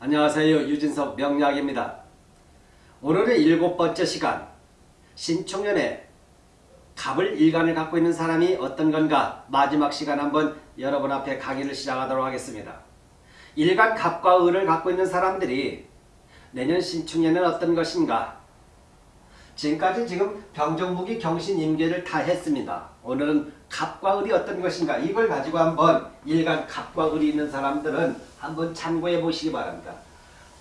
안녕하세요. 유진석 명약입니다. 오늘의 일곱 번째 시간 신축년에 갑을 일간을 갖고 있는 사람이 어떤 건가 마지막 시간 한번 여러분 앞에 강의를 시작하도록 하겠습니다. 일간 갑과 을을 갖고 있는 사람들이 내년 신축년은 어떤 것인가 지금까지 지금 병정무기 경신 임계를 다 했습니다. 오늘은 갑과 을이 어떤 것인가 이걸 가지고 한번 일간 갑과 을이 있는 사람들은 한번 참고해 보시기 바랍니다.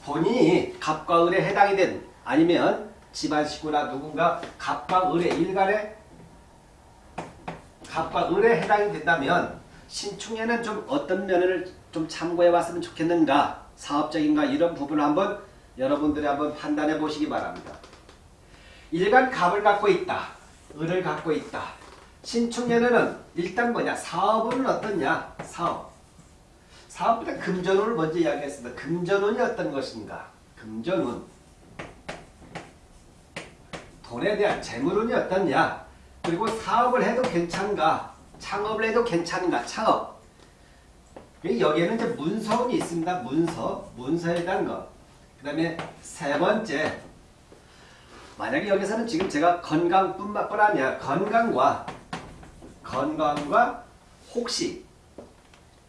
본인이 갑과 을에 해당이 된 아니면 집안 식구나 누군가 갑과 을의 일간에 갑과 을에 해당이 된다면 신축년은 좀 어떤 면을 좀 참고해 봤으면 좋겠는가 사업적인가 이런 부분을 한번 여러분들이 한번 판단해 보시기 바랍니다. 일간 갑을 갖고 있다. 을을 갖고 있다. 신축년에는 일단 뭐냐? 사업은 어떻냐? 사업. 사업보다 금전운을 먼저 이야기했습니다. 금전운이 어떤 것인가? 금전운. 돈에 대한 재물운이 어떻냐? 그리고 사업을 해도 괜찮은가? 창업을 해도 괜찮은가? 창업. 여기에는 이제 문서운이 있습니다. 문서. 문서에 대한 것. 그 다음에 세 번째. 만약에 여기서는 지금 제가 건강뿐만 아니라 건강과 건강과 혹시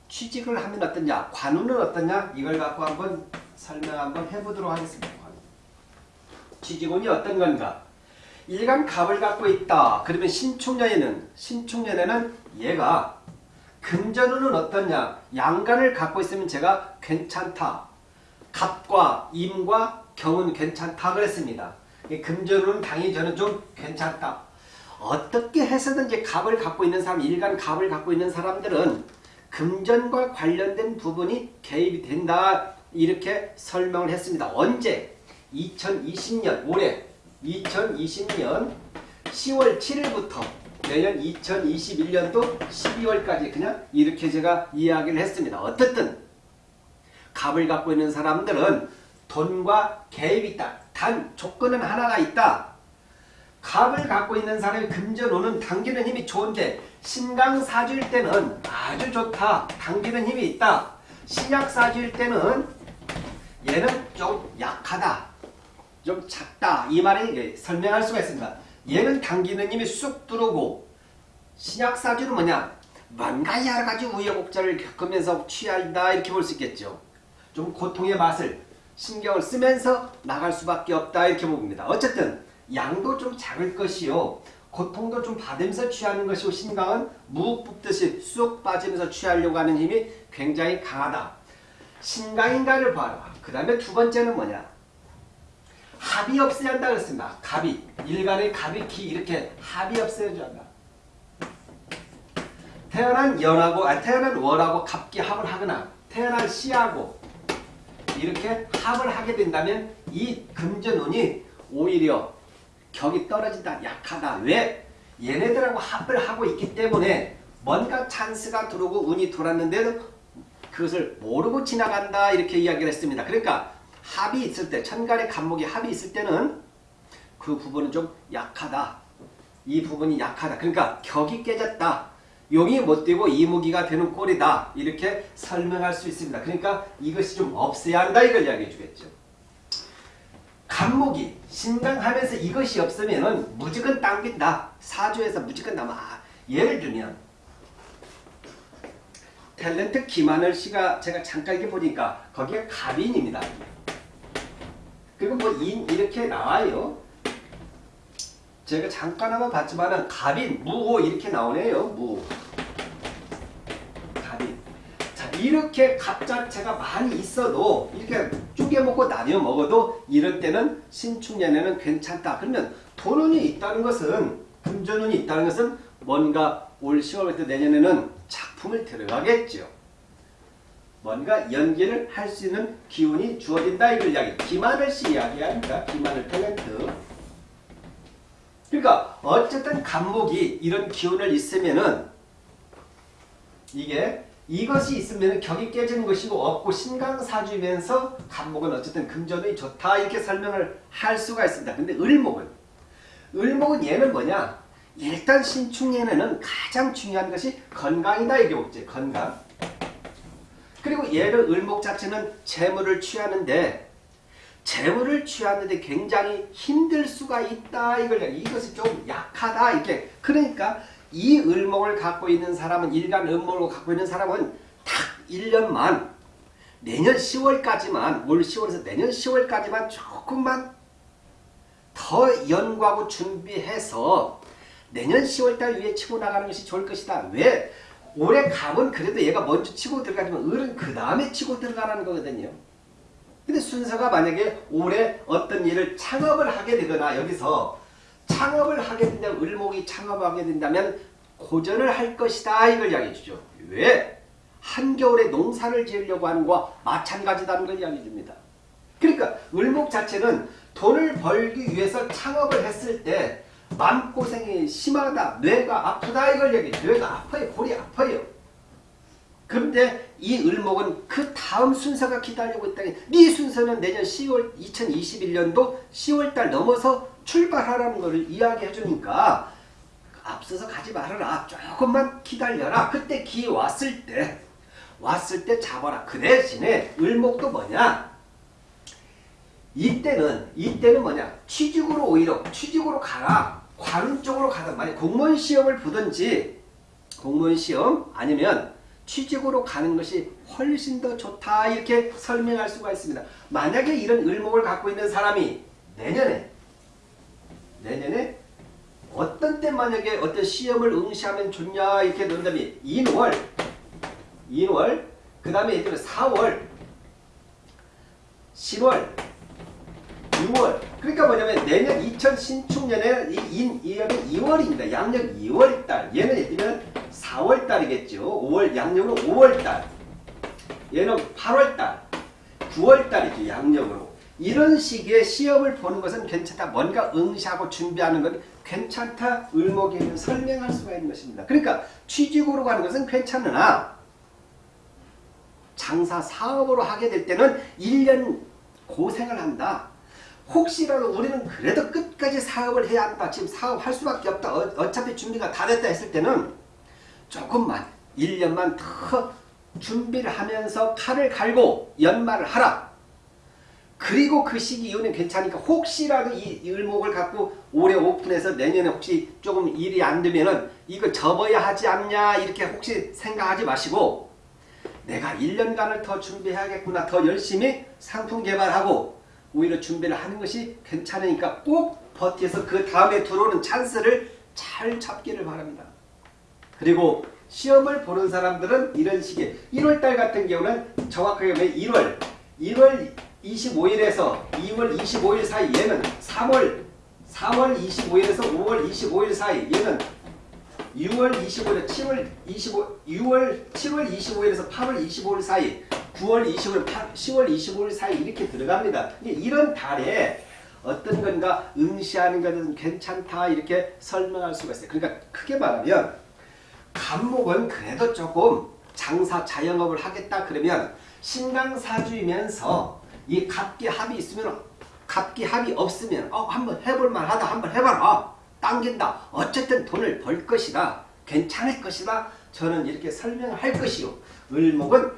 취직을 하면 어떠냐 관운은 어떠냐 이걸 갖고 한번 설명 한번 해보도록 하겠습니다. 취직운이 어떤 건가 일간 갑을 갖고 있다. 그러면 신축년에는 신축년에는 얘가 금전운은 어떠냐 양간을 갖고 있으면 제가 괜찮다. 갑과 임과 경은 괜찮다 그랬습니다. 금전운은 당연히 저는 좀 괜찮다. 어떻게 해서든지 갑을 갖고 있는 사람, 일간 갑을 갖고 있는 사람들은 금전과 관련된 부분이 개입이 된다. 이렇게 설명을 했습니다. 언제? 2020년 올해 2020년 10월 7일부터 내년 2021년도 12월까지 그냥 이렇게 제가 이야기를 했습니다. 어떻든 갑을 갖고 있는 사람들은 돈과 개입이 있다. 단 조건은 하나가 있다. 갑을 갖고 있는 사람의 금전운은 당기는 힘이 좋은데 신강사주일 때는 아주 좋다. 당기는 힘이 있다. 신약사주일 때는 얘는 좀 약하다. 좀 작다. 이 말에 설명할 수가 있습니다. 얘는 당기는 힘이 쑥 들어오고 신약사주는 뭐냐? 뭔가 여러 가지 우여곡절을 겪으면서 취한다 이렇게 볼 수 있겠죠. 좀 고통의 맛을 신경을 쓰면서 나갈 수밖에 없다 이렇게 봅니다. 어쨌든 양도 좀 작을 것이요. 고통도 좀 받으면서 취하는 것이고 신강은 무 뽑듯이 쑥 빠지면서 취하려고 하는 힘이 굉장히 강하다. 신강인가를 봐라. 그 다음에 두 번째는 뭐냐. 합이 없어야 한다 그랬습니다. 갑이. 일간의 갑이 기 이렇게 합이 없어야지 한다. 태어난 연하고 아 태어난 월하고 갑기 합을 하거나 태어난 시하고 이렇게 합을 하게 된다면 이 금전운이 오히려 격이 떨어진다. 약하다. 왜? 얘네들하고 합을 하고 있기 때문에 뭔가 찬스가 들어오고 운이 돌았는데도 그것을 모르고 지나간다. 이렇게 이야기를 했습니다. 그러니까 합이 있을 때 천간의 간목이 합이 있을 때는 그 부분은 좀 약하다. 이 부분이 약하다. 그러니까 격이 깨졌다. 용이 못 되고 이무기가 되는 꼴이다. 이렇게 설명할 수 있습니다. 그러니까 이것이 좀 없어야 한다. 이걸 이야기해 주겠죠. 간목이 신강하면서 이것이 없으면 무조건 당긴다. 사주에서 무조건 남아. 아, 예를 들면 탤런트 김하늘 씨가 제가 잠깐 이렇게 보니까 거기에 갑인입니다. 그리고 뭐 인 이렇게 나와요. 제가 잠깐 한번 봤지만은 갑인, 무호 이렇게 나오네요. 무. 갑인. 자, 이렇게 갑 자체가 많이 있어도 이렇게 쪼개 먹고 나뉘어 먹어도 이럴 때는 신축년에는 괜찮다. 그러면 돈운이 있다는 것은 금전운이 있다는 것은 뭔가 올 10월부터 내년에는 작품을 들어가겠죠. 뭔가 연기를 할 수 있는 기운이 주어진다 이걸 이야기. 김하늘 씨 이야기합니다. 김하늘 탤런트. 그러니까 어쨌든 간목이 이런 기운을 있으면은 이게 이것이 있으면 격이 깨지는 것이고 없고 신강사주면서 간목은 어쨌든 금전이 좋다 이렇게 설명을 할 수가 있습니다. 근데 을목은 을목은 얘는 뭐냐? 일단 신축년에는 가장 중요한 것이 건강이다 이게 없지 건강. 그리고 얘를 을목 자체는 재물을 취하는데 재물을 취하는데 굉장히 힘들 수가 있다 이걸 이것이 좀 약하다 이렇게 그러니까 이 을목을 갖고 있는 사람은 일간 을목을 갖고 있는 사람은 딱 1년만 내년 10월까지만 올 10월에서 내년 10월까지만 조금만 더 연구하고 준비해서 내년 10월달 위에 치고 나가는 것이 좋을 것이다. 왜? 올해 갑은 그래도 얘가 먼저 치고 들어가지만 을은 그 다음에 치고 들어가라는 거거든요. 근데 순서가 만약에 올해 어떤 일을 창업을 하게 되거나 여기서 창업을 하게 된다면 을목이 창업하게 된다면 고전을 할 것이다 이걸 이야기해 주죠. 왜? 한겨울에 농사를 지으려고 하는 것과 마찬가지다는 걸 이야기해 줍니다. 그러니까 을목 자체는 돈을 벌기 위해서 창업을 했을 때 마음고생이 심하다. 뇌가 아프다 이걸 얘기해. 뇌가 아파요. 골이 아파요. 그런데 이 을목은 그 다음 순서가 기다리고 있다니 네 순서는 내년 10월 2021년도 10월달 넘어서 출발하라는 것을 이야기해 주니까 앞서서 가지 말아라. 조금만 기다려라. 그때 기 왔을 때 왔을 때 잡아라. 그 대신에 을목도 뭐냐? 이때는 이때는 뭐냐? 취직으로 오히려 취직으로 가라. 관운 쪽으로 가든 만약 공무원 시험을 보든지 공무원 시험 아니면 취직으로 가는 것이 훨씬 더 좋다 이렇게 설명할 수가 있습니다. 만약에 이런 을목을 갖고 있는 사람이 내년에 내년에 어떤 때 만약에 어떤 시험을 응시하면 좋냐 이렇게 논다면 인월 인월 그 다음에 예를 들어 4월 10월 6월 그러니까 뭐냐면 내년 20신축년에 이, 이 년은 2월입니다. 양력 2월달 얘는 예를 들면 4월달이겠죠. 5월 양력으로 5월달 얘는 8월달 9월달이죠. 양력으로 이런 시기에 시험을 보는 것은 괜찮다. 뭔가 응시하고 준비하는 건 괜찮다. 을목에는 설명할 수가 있는 것입니다. 그러니까 취직으로 가는 것은 괜찮으나 장사 사업으로 하게 될 때는 1년 고생을 한다. 혹시라도 우리는 그래도 끝까지 사업을 해야 한다. 지금 사업할 수밖에 없다. 어, 차피 준비가 다 됐다 했을 때는 조금만 1년만 더 준비를 하면서 칼을 갈고 연말을 하라. 그리고 그 시기 이후는 괜찮으니까 혹시라도 이 을목을 갖고 올해 오픈해서 내년에 혹시 조금 일이 안 되면은 이거 접어야 하지 않냐 이렇게 혹시 생각하지 마시고 내가 1년간을 더 준비해야겠구나 더 열심히 상품 개발하고 오히려 준비를 하는 것이 괜찮으니까 꼭 버텨서 그 다음에 들어오는 찬스를 잘 잡기를 바랍니다. 그리고 시험을 보는 사람들은 이런 식의 1월달 같은 경우는 정확하게 보면 1월 1월 25일에서 2월 25일 사이 얘는 3월 4월 25일에서 5월 25일 사이 얘는 6월 25일, 7월 25, 6월 7월 25일에서 8월 25일 사이 9월 25일, 8, 10월 25일 사이 이렇게 들어갑니다. 이런 달에 어떤 건가 응시하는 것은 괜찮다 이렇게 설명할 수가 있어요. 그러니까 크게 말하면 간목은 그래도 조금 장사 자영업을 하겠다 그러면 신강사주이면서 이 갑기 합이 있으면 갑기 합이 없으면 어 한번 해볼 만 하다 한번 해봐라. 당긴다. 어쨌든 돈을 벌 것이다. 괜찮을 것이다. 저는 이렇게 설명을 할 것이요. 을목은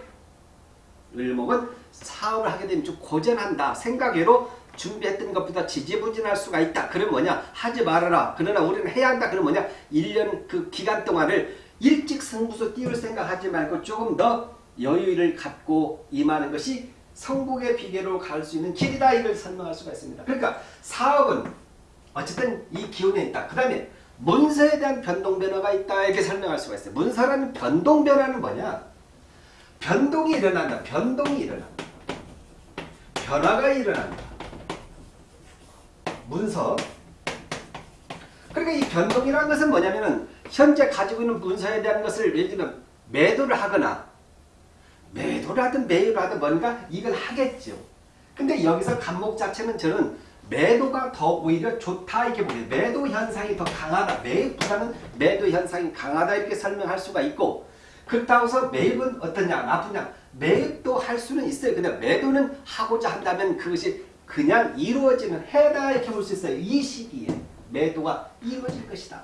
을목은 사업을 하게 되면 좀 고전한다 생각외로 준비했던 것보다 지지부진할 수가 있다. 그럼 뭐냐? 하지 말아라. 그러나 우리는 해야 한다. 그럼 뭐냐? 1년 그 기간 동안을 일찍 승부수 띄울 생각하지 말고 조금 더 여유를 갖고 임하는 것이 성공의 비결로 갈 수 있는 길이다 이걸 설명할 수가 있습니다. 그러니까 사업은 어쨌든 이 기운에 있다. 그 다음에 문서에 대한 변동 변화가 있다 이렇게 설명할 수가 있어요. 문서라는 변동 변화는 뭐냐? 변동이 일어난다. 변동이 일어난다. 변화가 일어난다. 문서. 그러니까 이 변동이라는 것은 뭐냐면은 현재 가지고 있는 문서에 대한 것을 예를 들면 매도를 하거나 매도를 하든 매입을 하든 뭔가 이걸 하겠죠. 근데 여기서 간목 자체는 저는 매도가 더 오히려 좋다 이렇게 보여요. 매도 현상이 더 강하다. 매입보다는 매도 현상이 강하다 이렇게 설명할 수가 있고 그렇다고 해서 매입은 어떠냐 나쁘냐 매입도 할 수는 있어요. 근데 매도는 하고자 한다면 그것이 그냥 이루어지는 해다 이렇게 볼 수 있어요. 이 시기에 매도가 이루어질 것이다.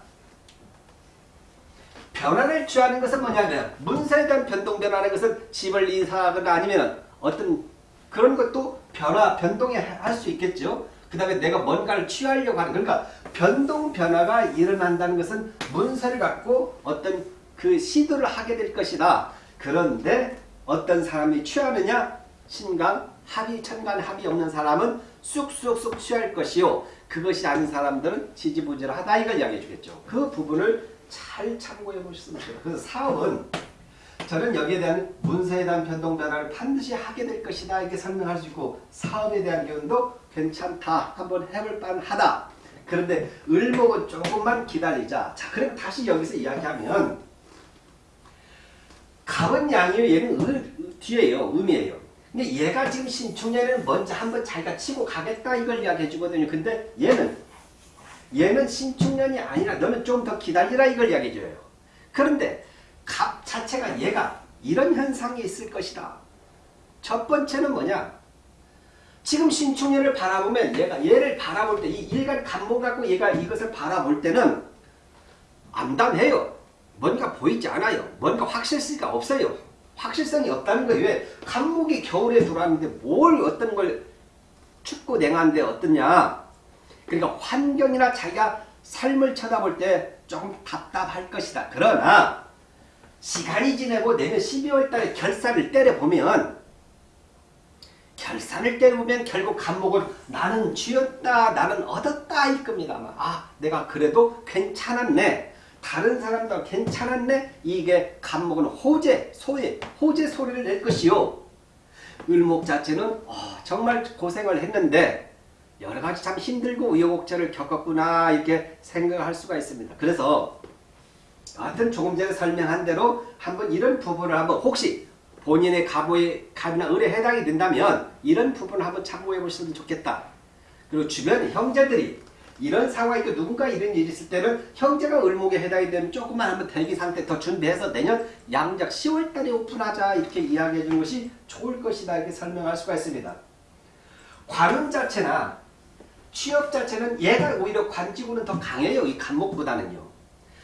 변화를 취하는 것은 뭐냐면 문서에 대한 변동 변화라는 것은 집을 이사하거나 아니면 어떤 그런 것도 변화 변동에 할수 있겠죠. 그 다음에 내가 뭔가를 취하려고 하는 그러니까 변동 변화가 일어난다는 것은 문서를 갖고 어떤 그 시도를 하게 될 것이다. 그런데 어떤 사람이 취하느냐 신강 합의 천간 합의 없는 사람은 쑥쑥쑥 취할 것이요 그것이 아닌 사람들은 지지부진하다 이걸 이야기해 주겠죠. 그 부분을 잘 참고해 보셨으면 좋겠어요. 그래서 사업은 저는 여기에 대한 문서에 대한 변동 변화를 반드시 하게 될 것이다 이렇게 설명할 수 있고 사업에 대한 기운도 괜찮다 한번 해볼 만하다. 그런데 을목은 조금만 기다리자. 자 그럼 다시 여기서 이야기하면 갑은 양이에요. 얘는 을, 뒤에요. 음이에요. 근데 얘가 지금 신축년에는 먼저 한번 자기가 치고 가겠다 이걸 이야기해 주거든요. 근데 얘는 얘는 신축년이 아니라 너는 좀 더 기다리라 이걸 이야기해 줘요. 그런데 갑 자체가 얘가 이런 현상이 있을 것이다. 첫 번째는 뭐냐? 지금 신축년을 바라보면 얘가 얘를 바라볼 때 이 일간 감목 갖고 얘가 이것을 바라볼 때는 암담해요. 뭔가 보이지 않아요. 뭔가 확실성이 없어요. 확실성이 없다는 거예요. 왜? 감목이 겨울에 들어왔는데 뭘 어떤 걸 춥고 냉한데 어떠냐. 그러니까 환경이나 자기가 삶을 쳐다볼 때 조금 답답할 것이다. 그러나 시간이 지내고 내년 12월 달에 결산을 때려보면 결산을 때려보면 결국 감목은 나는 쥐었다 나는 얻었다 일 겁니다. 아 내가 그래도 괜찮았네. 다른 사람도 괜찮았네. 이게 감목은 호재, 소리, 호재 소리를 낼 것이요. 을목 자체는 어, 정말 고생을 했는데 여러 가지 참 힘들고 우여곡절을 겪었구나 이렇게 생각할 수가 있습니다. 그래서 하여튼 조금 전에 설명한 대로 한번 이런 부분을 한번 혹시 본인의 가보의 갑이나 을에 해당이 된다면 이런 부분을 한번 참고해 보시면 좋겠다. 그리고 주변 형제들이 이런 상황이 있고 누군가 이런 일이 있을 때는 형제가 을목에 해당이 되면 조금만 한번 대기 상태 더 준비해서 내년 양작 10월달에 오픈하자 이렇게 이야기해 주는 것이 좋을 것이다 이렇게 설명할 수가 있습니다. 관운 자체나 취업 자체는 얘가 오히려 관지구는 더 강해요. 이 간목보다는요.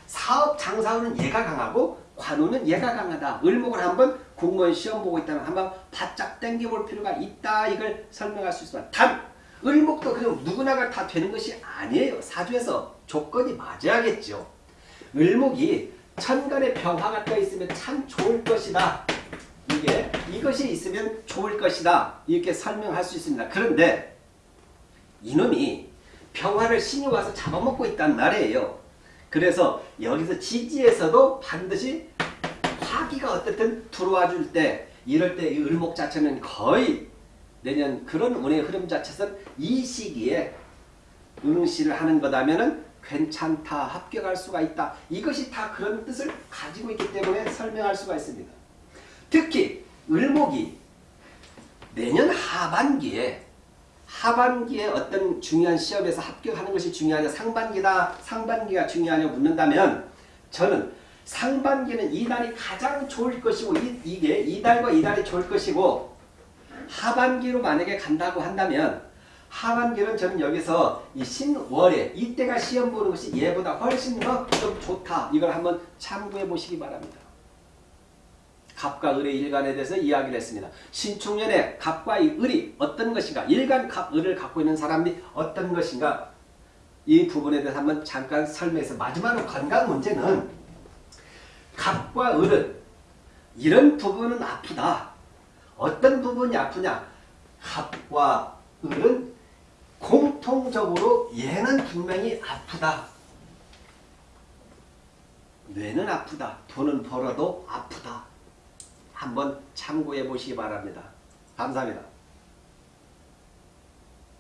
사업 장사운은 얘가 강하고 관우는 얘가 강하다. 을목을 한번 공무원 시험 보고 있다면 한번 바짝 당겨볼 필요가 있다. 이걸 설명할 수 있습니다. 단 을목도 그냥 누구나가 다 되는 것이 아니에요. 사주에서 조건이 맞아야겠죠. 을목이 천간에 병화가 떠 있으면 참 좋을 것이다. 이게 이것이 있으면 좋을 것이다. 이렇게 설명할 수 있습니다. 그런데 이놈이 병화를 신이 와서 잡아먹고 있단 말이에요. 그래서 여기서 지지에서도 반드시 화기가 어떻든 들어와 줄 때 이럴 때 이 을목 자체는 거의 내년 그런 운의 흐름 자체는 이 시기에 응시를 하는 거다면은 괜찮다 합격할 수가 있다 이것이 다 그런 뜻을 가지고 있기 때문에 설명할 수가 있습니다 특히 을목이 내년 하반기에 하반기에 어떤 중요한 시험에서 합격하는 것이 중요하냐 상반기다 상반기가 중요하냐 묻는다면 저는 상반기는 이달이 가장 좋을 것이고 이, 이게 이달과 이달이 좋을 것이고 하반기로 만약에 간다고 한다면 하반기는 저는 여기서 이 신월에 이때가 시험 보는 것이 얘보다 훨씬 더 좀 좋다. 이걸 한번 참고해 보시기 바랍니다. 갑과 을의 일간에 대해서 이야기를 했습니다. 신축년에 갑과 이 을이 어떤 것인가 일간 갑, 을을 갖고 있는 사람이 어떤 것인가 이 부분에 대해서 한번 잠깐 설명해서 마지막으로 건강 문제는 갑과 을은 이런 부분은 아프다. 어떤 부분이 아프냐? 갑과 을은 공통적으로 얘는 분명히 아프다. 뇌는 아프다. 돈은 벌어도 아프다. 한번 참고해 보시기 바랍니다. 감사합니다.